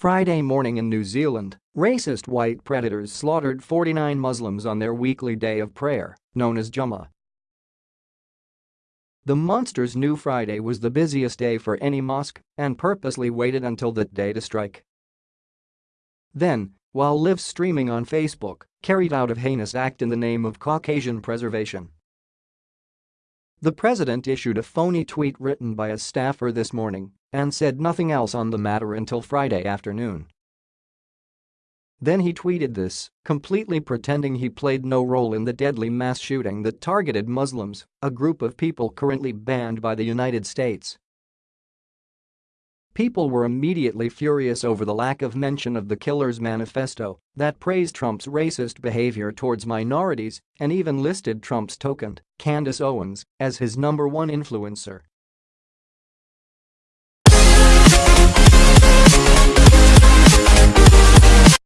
Friday morning in New Zealand, racist white predators slaughtered 49 Muslims on their weekly day of prayer, known as Jummah. The monsters knew Friday was the busiest day for any mosque and purposely waited until that day to strike. Then, while live streaming on Facebook, carried out a heinous act in the name of Caucasian preservation. The president issued a phony tweet written by a staffer this morning and said nothing else on the matter until Friday afternoon. Then he tweeted this, completely pretending he played no role in the deadly mass shooting that targeted Muslims, a group of people currently banned by the United States. People were immediately furious over the lack of mention of the killer's manifesto that praised Trump's racist behavior towards minorities and even listed Trump's token, Candace Owens, as his number one influencer.